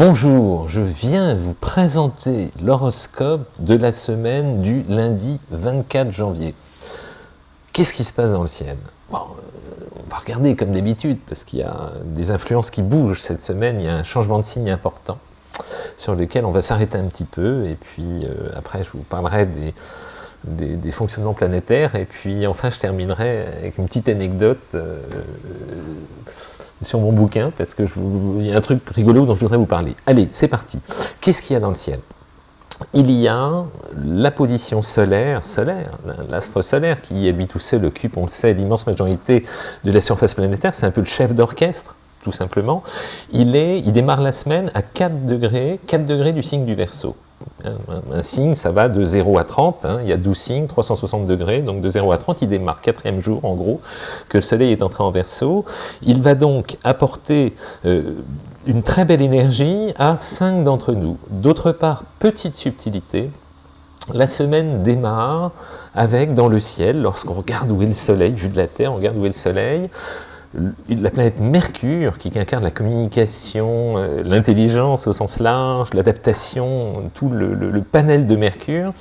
Bonjour, je viens vous présenter l'horoscope de la semaine du lundi 24 janvier. Qu'est-ce qui se passe dans le ciel? Bon, euh, On va regarder comme d'habitude, parce qu'il y a des influences qui bougent cette semaine, il y a un changement de signe important, sur lequel on va s'arrêter un petit peu, et puis euh, après je vous parlerai des, fonctionnements planétaires, et puis enfin je terminerai avec une petite anecdote euh, sur mon bouquin, parce que y a un truc rigolo dont je voudrais vous parler. Allez, c'est parti. Qu'est-ce qu'il y a dans le ciel? Il y a la position solaire, solaire, l'astre solaire qui, habite tout seul, occupe, on le sait, l'immense majorité de la surface planétaire, c'est un peu le chef d'orchestre, tout simplement. Il, est, il démarre la semaine à 4 degrés, 4 degrés du signe du Verseau. Un, signe, ça va de 0 à 30, hein. il y a 12 signes, 360 degrés, donc de 0 à 30, il démarre, quatrième jour en gros, que le soleil est entré en verso. Il va donc apporter euh, une très belle énergie à 5 d'entre nous. D'autre part, petite subtilité, la semaine démarre avec dans le ciel, lorsqu'on regarde où est le soleil, vu de la Terre, on regarde où est le soleil, la planète Mercure, qui incarne la communication, euh, l'intelligence au sens large, l'adaptation, tout le, panel de Mercure,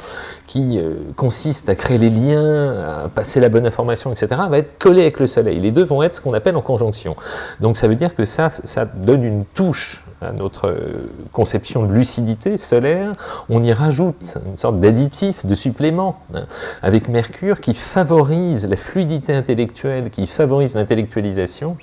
qui euh, consiste à créer les liens, à passer la bonne information, etc., va être collé avec le Soleil. Les deux vont être ce qu'on appelle en conjonction. Donc ça veut dire que ça, ça donne une touche notre euh, conception de lucidité solaire, on y rajoute une sorte d'additif, de supplément, hein, avec Mercure qui favorise la fluidité intellectuelle, qui favorise l'intellectualisation,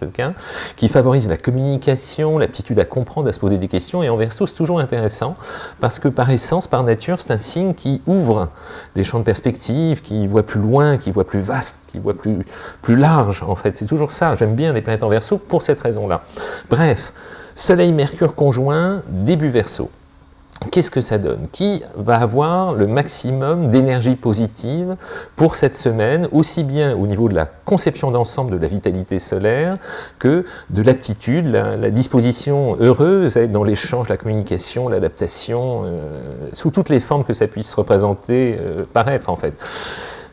qui favorise la communication, l'aptitude à comprendre, à se poser des questions, et en verso c'est toujours intéressant, parce que par essence, par nature, c'est un signe qui ouvre les champs de perspective, qui voit plus loin, qui voit plus vaste, qui voit plus, plus large, en fait, c'est toujours ça, j'aime bien les planètes en verso pour cette raison-là. Bref, Soleil-Mercure conjoint, début Verseau. Qu'est-ce que ça donne? Qui va avoir le maximum d'énergie positive pour cette semaine, aussi bien au niveau de la conception d'ensemble de la vitalité solaire que de l'aptitude, la, disposition heureuse à être dans l'échange, la communication, l'adaptation, euh, sous toutes les formes que ça puisse représenter, euh, paraître en fait?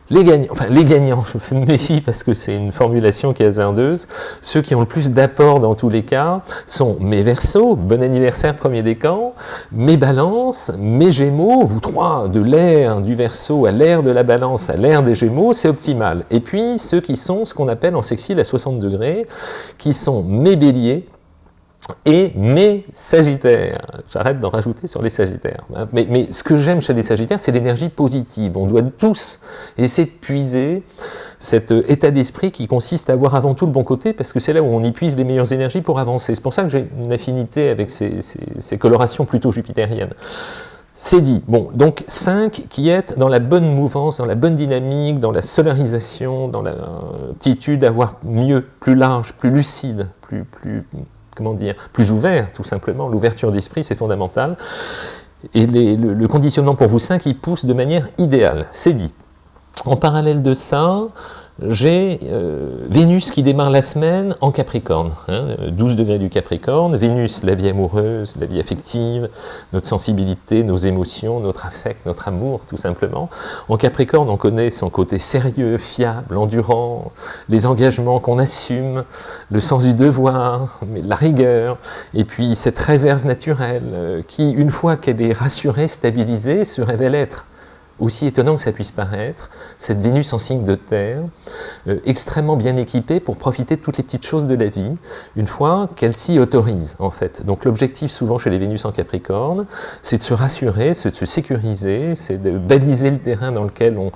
Les gagnants, enfin les gagnants, je me méfie parce que c'est une formulation qui est hasardeuse, ceux qui ont le plus d'apport dans tous les cas sont mes versos, bon anniversaire premier décan, mes balances, mes gémeaux, vous trois, de l'air du verso à l'air de la balance à l'air des gémeaux, c'est optimal. Et puis ceux qui sont ce qu'on appelle en sexile à 60 degrés, qui sont mes béliers, et mes Sagittaires. J'arrête d'en rajouter sur les Sagittaires. Mais, mais ce que j'aime chez les Sagittaires, c'est l'énergie positive. On doit tous essayer de puiser cet euh, état d'esprit qui consiste à voir avant tout le bon côté, parce que c'est là où on y puise les meilleures énergies pour avancer. C'est pour ça que j'ai une affinité avec ces, colorations plutôt jupitériennes. C'est dit. Bon, donc 5 qui est dans la bonne mouvance, dans la bonne dynamique, dans la solarisation, dans l'aptitude à voir mieux, plus large, plus lucide, plus comment dire, plus ouvert, tout simplement. L'ouverture d'esprit, c'est fondamental. Et le, conditionnement pour vous 5, il pousse de manière idéale, c'est dit. En parallèle de ça, j'ai euh, Vénus qui démarre la semaine en Capricorne, 12 hein, degrés du Capricorne, Vénus, la vie amoureuse, la vie affective, notre sensibilité, nos émotions, notre affect, notre amour, tout simplement. En Capricorne, on connaît son côté sérieux, fiable, endurant, les engagements qu'on assume, le sens du devoir, la rigueur, et puis cette réserve naturelle euh, qui, une fois qu'elle est rassurée, stabilisée, se révèle être aussi étonnant que ça puisse paraître, cette Vénus en signe de terre, euh, extrêmement bien équipée pour profiter de toutes les petites choses de la vie, une fois qu'elle s'y autorise en fait. Donc l'objectif souvent chez les Vénus en Capricorne, c'est de se rassurer, c'est de se sécuriser, c'est de baliser le terrain dans lequel on,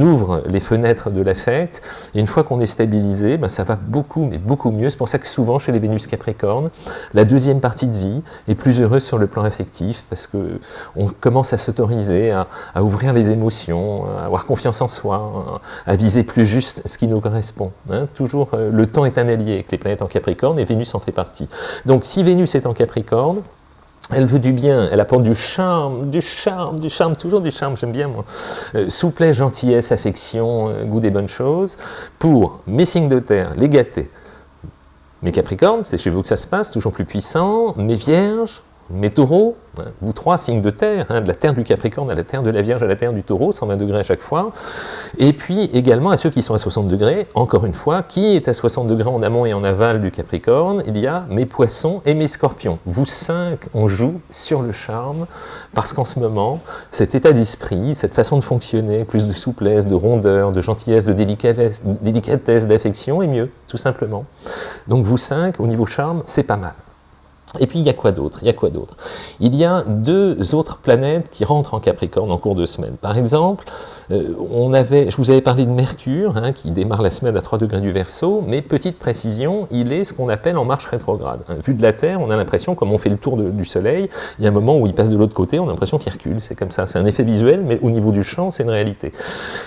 ouvre les fenêtres de l'affect, et une fois qu'on est stabilisé, ben, ça va beaucoup, mais beaucoup mieux. C'est pour ça que souvent chez les Vénus Capricorne, la deuxième partie de vie est plus heureuse sur le plan affectif, parce qu'on commence à s'autoriser à, à ouvrir les émotions, à avoir confiance en soi, à viser plus juste ce qui nous correspond. Hein. Toujours, euh, le temps est un allié avec les planètes en Capricorne et Vénus en fait partie. Donc si Vénus est en Capricorne, elle veut du bien, elle apporte du charme, du charme, du charme, toujours du charme, j'aime bien moi. Euh, souplesse, gentillesse, affection, euh, goût des bonnes choses, pour mes signes de terre, les gâtés. Mes Capricornes, c'est chez vous que ça se passe, toujours plus puissant. Mes Vierges, mes taureaux, vous trois, signes de terre, hein, de la terre du Capricorne à la terre de la Vierge à la terre du taureau, 120 degrés à chaque fois, et puis également à ceux qui sont à 60 degrés, encore une fois, qui est à 60 degrés en amont et en aval du Capricorne Il y a mes poissons et mes scorpions. Vous cinq, on joue sur le charme, parce qu'en ce moment, cet état d'esprit, cette façon de fonctionner, plus de souplesse, de rondeur, de gentillesse, de délicatesse, délicatesse d'affection est mieux, tout simplement. Donc vous cinq, au niveau charme, c'est pas mal. Et puis il y a quoi d'autre? Il y a quoi d'autre? Il y a deux autres planètes qui rentrent en Capricorne en cours de semaine. Par exemple, euh, on avait, je vous avais parlé de Mercure, hein, qui démarre la semaine à 3 degrés du Verseau, mais petite précision, il est ce qu'on appelle en marche rétrograde. Hein, vu de la Terre, on a l'impression, comme on fait le tour du Soleil, il y a un moment où il passe de l'autre côté, on a l'impression qu'il recule, c'est comme ça, c'est un effet visuel, mais au niveau du champ, c'est une réalité.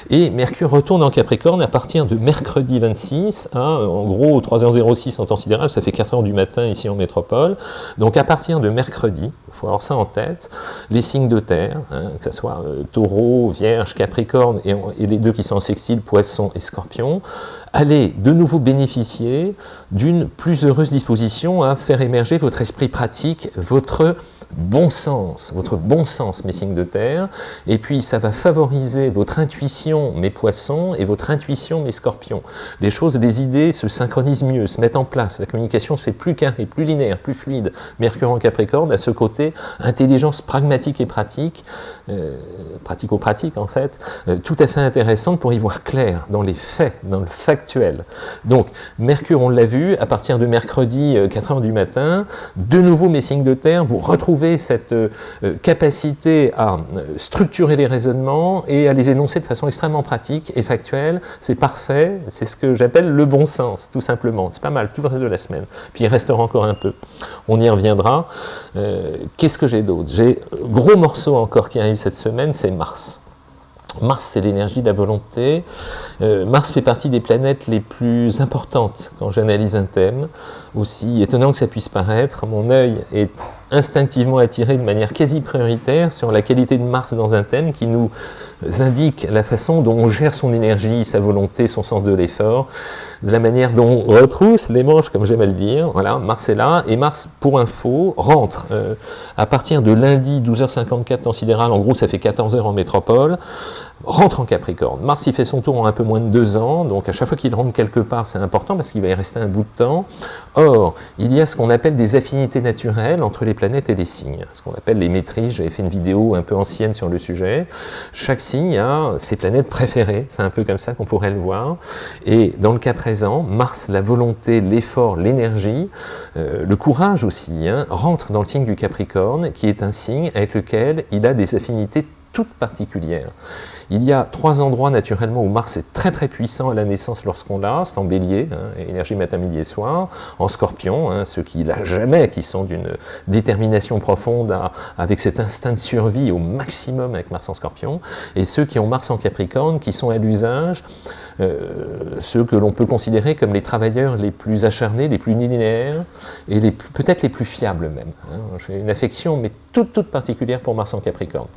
Et Mercure retourne en Capricorne à partir de mercredi 26, à, en gros 3h06 en temps sidéral, ça fait 4h du matin ici en métropole, donc à partir de mercredi, il faut avoir ça en tête, les signes de terre, hein, que ce soit euh, taureau, vierge, capricorne, et, et, les deux qui sont en sextile, poisson et scorpion, allez de nouveau bénéficier d'une plus heureuse disposition à faire émerger votre esprit pratique, votre bon sens, votre bon sens, mes signes de terre, et puis ça va favoriser votre intuition, mes poissons, et votre intuition, mes scorpions. Les choses, les idées se synchronisent mieux, se mettent en place, la communication se fait plus carrée, plus linéaire, plus fluide. Mercure en Capricorne a ce côté intelligence pragmatique et pratique, euh, pratico-pratique en fait, euh, tout à fait intéressante pour y voir clair dans les faits, dans le factuel. Donc, Mercure, on l'a vu, à partir de mercredi 4h euh, du matin, de nouveau mes signes de terre, vous retrouvez cette euh, euh, capacité à euh, structurer les raisonnements et à les énoncer de façon extrêmement pratique et factuelle, c'est parfait, c'est ce que j'appelle le bon sens, tout simplement. C'est pas mal, tout le reste de la semaine. Puis il restera encore un peu. On y reviendra. Qu'est-ce que j'ai d'autre? J'ai gros morceau encore qui arrive cette semaine, c'est Mars. Mars, c'est l'énergie de la volonté. Mars fait partie des planètes les plus importantes quand j'analyse un thème. Aussi étonnant que ça puisse paraître, mon œil est instinctivement attiré de manière quasi prioritaire sur la qualité de Mars dans un thème qui nous indique la façon dont on gère son énergie, sa volonté, son sens de l'effort, la manière dont on retrousse les manches, comme j'aime à le dire. Voilà, Mars est là, et Mars, pour info, rentre euh, à partir de lundi 12h54 temps sidéral, en gros ça fait 14h en métropole, rentre en Capricorne. Mars, il fait son tour en un peu moins de deux ans, donc à chaque fois qu'il rentre quelque part, c'est important parce qu'il va y rester un bout de temps. Or, il y a ce qu'on appelle des affinités naturelles entre les et les signes, ce qu'on appelle les maîtrises. J'avais fait une vidéo un peu ancienne sur le sujet. Chaque signe a ses planètes préférées, c'est un peu comme ça qu'on pourrait le voir. Et dans le cas présent, Mars, la volonté, l'effort, l'énergie, euh, le courage aussi, hein, rentre dans le signe du Capricorne, qui est un signe avec lequel il a des affinités toutes particulières. Il y a trois endroits naturellement où Mars est très très puissant à la naissance lorsqu'on l'a, c'est en bélier, hein, énergie matin, midi et soir, en scorpion, hein, ceux qui l'a jamais, qui sont d'une détermination profonde avec cet instinct de survie au maximum avec Mars en scorpion, et ceux qui ont Mars en capricorne, qui sont à l'usage, euh, ceux que l'on peut considérer comme les travailleurs les plus acharnés, les plus linéaires, et peut-être les plus fiables même. Hein. J'ai une affection, mais toute, toute particulière pour Mars en capricorne.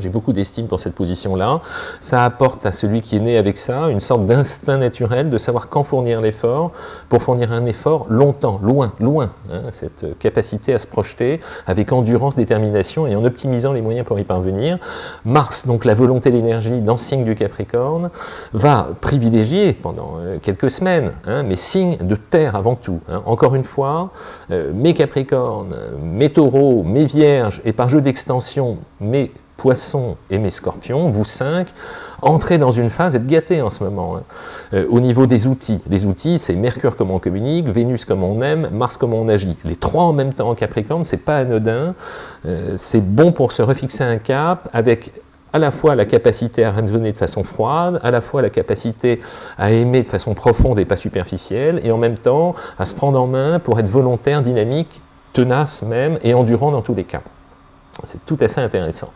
J'ai beaucoup d'estime pour cette position-là. Ça apporte à celui qui est né avec ça une sorte d'instinct naturel de savoir quand fournir l'effort, pour fournir un effort longtemps, loin, loin. Hein, cette capacité à se projeter avec endurance, détermination et en optimisant les moyens pour y parvenir. Mars, donc la volonté, l'énergie dans le signe du Capricorne, va privilégier pendant euh, quelques semaines, hein, mes signes de terre avant tout. Hein. Encore une fois, euh, mes Capricornes, mes Taureaux, mes Vierges et par jeu d'extension, mes poissons et mes scorpions, vous cinq, entrez dans une phase, êtes gâtés en ce moment, hein. euh, au niveau des outils. Les outils, c'est Mercure comme on communique, Vénus comme on aime, Mars comme on agit. Les trois en même temps en Capricorne, c'est pas anodin, euh, c'est bon pour se refixer un cap avec à la fois la capacité à raisonner de façon froide, à la fois la capacité à aimer de façon profonde et pas superficielle, et en même temps à se prendre en main pour être volontaire, dynamique, tenace même, et endurant dans tous les cas. C'est tout à fait intéressant.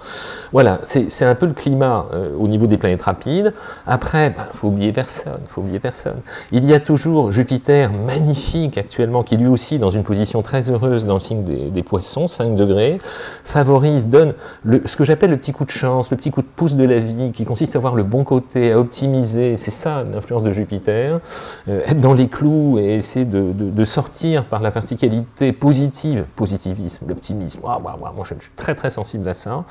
Voilà, c'est un peu le climat euh, au niveau des planètes rapides. Après, il bah, faut oublier personne, faut oublier personne. Il y a toujours Jupiter, magnifique actuellement, qui lui aussi dans une position très heureuse dans le signe des, poissons, 5 degrés, favorise, donne le, ce que j'appelle le petit coup de chance, le petit coup de pouce de la vie, qui consiste à voir le bon côté, à optimiser, c'est ça l'influence de Jupiter, euh, être dans les clous et essayer de, sortir par la verticalité positive, positivisme, l'optimisme, moi je suis très très sensible à ça.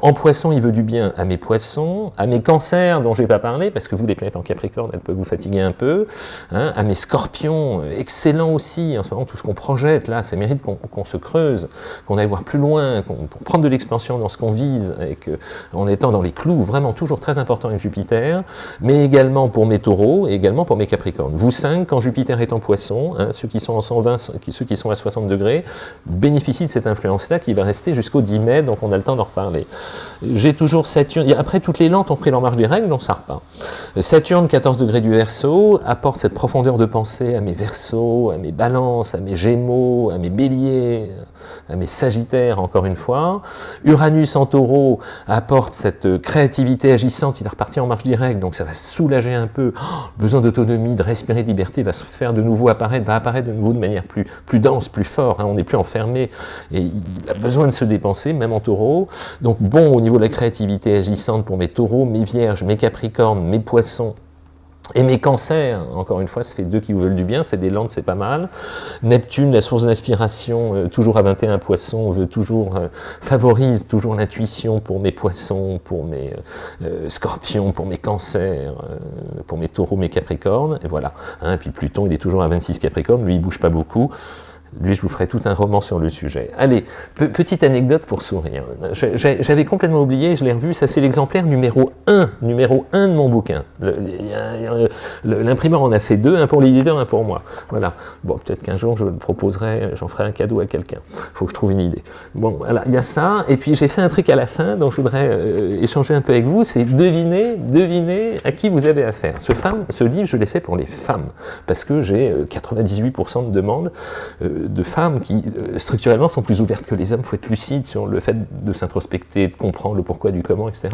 En poisson, il veut du bien à mes poissons, à mes cancers dont je n'ai pas parlé, parce que vous, les planètes en Capricorne, elles peuvent vous fatiguer un peu, hein, à mes scorpions, euh, excellent aussi, en ce moment, tout ce qu'on projette, là, ça mérite qu'on se creuse, qu'on aille voir plus loin, pour prendre de l'expansion dans ce qu'on vise, et que, étant dans les clous, vraiment toujours très important avec Jupiter, mais également pour mes taureaux, et également pour mes capricornes. Vous cinq, quand Jupiter est en poisson, hein, ceux qui sont en 120, ceux qui sont à 60 degrés, bénéficient de cette influence-là qui va rester jusqu'au 10 donc on a le temps d'en reparler. J'ai toujours Saturne, après toutes les lentes ont pris leur marge des règles, on s'en repart. Saturne, 14 degrés du Verseau, apporte cette profondeur de pensée à mes Verseaux, à mes Balances, à mes Gémeaux, à mes Béliers, à mes Sagittaires, encore une fois. Uranus en Taureau apporte cette créativité agissante, il est reparti en marge directe, donc ça va soulager un peu. Oh, besoin d'autonomie, de respirer de liberté, va se faire de nouveau apparaître, va apparaître de nouveau de manière plus, plus dense, plus fort, hein. on n'est plus enfermé, et il a besoin de se dépenser, même en taureau. Donc bon au niveau de la créativité agissante pour mes taureaux, mes vierges, mes capricornes, mes poissons, et mes cancers, encore une fois, ça fait deux qui vous veulent du bien, c'est des lentes, c'est pas mal. Neptune, la source d'inspiration, euh, toujours à 21 poissons, veut toujours, euh, favorise toujours l'intuition pour mes poissons, pour mes euh, scorpions, pour mes cancers, pour mes taureaux, mes capricornes, et voilà. Hein, et puis Pluton, il est toujours à 26 capricornes, lui il bouge pas beaucoup. Lui, je vous ferai tout un roman sur le sujet. Allez, petite anecdote pour sourire. J'avais complètement oublié, je l'ai revu, ça c'est l'exemplaire numéro 1, numéro 1 de mon bouquin. L'imprimeur en a fait deux, un pour l'éditeur, un pour moi. Voilà. Bon, peut-être qu'un jour je le proposerai, j'en ferai un cadeau à quelqu'un. Il faut que je trouve une idée. Bon, voilà, il y a ça, et puis j'ai fait un truc à la fin dont je voudrais euh, échanger un peu avec vous, c'est deviner, deviner à qui vous avez affaire. Ce, livre, je l'ai fait pour les femmes, parce que j'ai 98% euh, de demandes euh, de femmes qui, euh, structurellement, sont plus ouvertes que les hommes, il faut être lucide sur le fait de s'introspecter, de comprendre le pourquoi du comment, etc.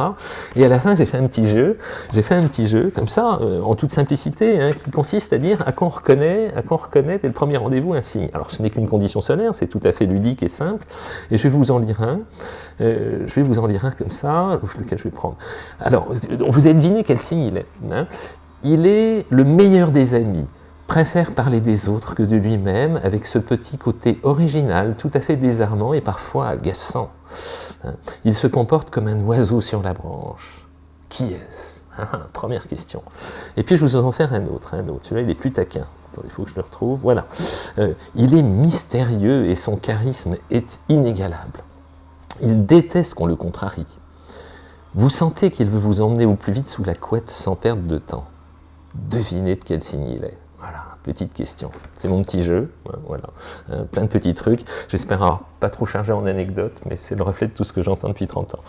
Et à la fin, j'ai fait un petit jeu, j'ai fait un petit jeu, comme ça, euh, en toute simplicité, hein, qui consiste à dire à quoi on reconnaît, à reconnaît dès le premier rendez-vous un signe. Alors, ce n'est qu'une condition solaire, c'est tout à fait ludique et simple, et je vais vous en lire un, euh, je vais vous en lire un comme ça, lequel je vais prendre. Alors, vous avez deviné quel signe il est. Hein. il est le meilleur des amis, préfère parler des autres que de lui-même, avec ce petit côté original, tout à fait désarmant et parfois agaçant. Hein. Il se comporte comme un oiseau sur la branche. Qui est-ce? Ah, ah, Première question. Et puis je vous en faire un autre, un autre. Celui-là, il est plus taquin. il faut que je le retrouve. Voilà. Euh, il est mystérieux et son charisme est inégalable. Il déteste qu'on le contrarie. Vous sentez qu'il veut vous emmener au plus vite sous la couette sans perdre de temps. Devinez de quel signe il est. Voilà, petite question. C'est mon petit jeu, voilà. Euh, plein de petits trucs. J'espère avoir pas trop chargé en anecdotes, mais c'est le reflet de tout ce que j'entends depuis 30 ans.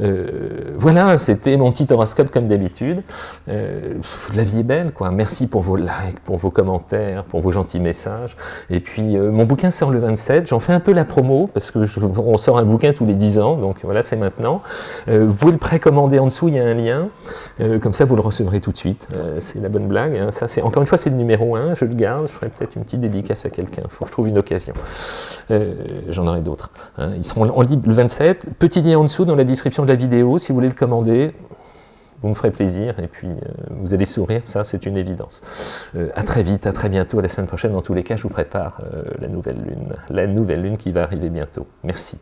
Euh, voilà, c'était mon petit horoscope comme d'habitude. Euh, la vie est belle, quoi. Merci pour vos likes, pour vos commentaires, pour vos gentils messages. Et puis, mon bouquin sort le 27. J'en fais un peu la promo, parce que on sort un bouquin tous les 10 ans, donc voilà, c'est maintenant. vous pouvez le précommander en dessous, il y a un lien. comme ça, vous le recevrez tout de suite. c'est la bonne blague. Hein. Ça, Encore une fois, c'est le numéro 1. Je le garde. Je ferai peut-être une petite dédicace à quelqu'un. Il faut que je trouve une occasion. J'en d'autres. Hein. Ils seront en libre le 27. Petit lien en dessous dans la description de la vidéo, si vous voulez le commander, vous me ferez plaisir et puis euh, vous allez sourire, ça c'est une évidence. Euh, à très vite, à très bientôt, à la semaine prochaine. Dans tous les cas, je vous prépare euh, la nouvelle lune, la nouvelle lune qui va arriver bientôt. Merci.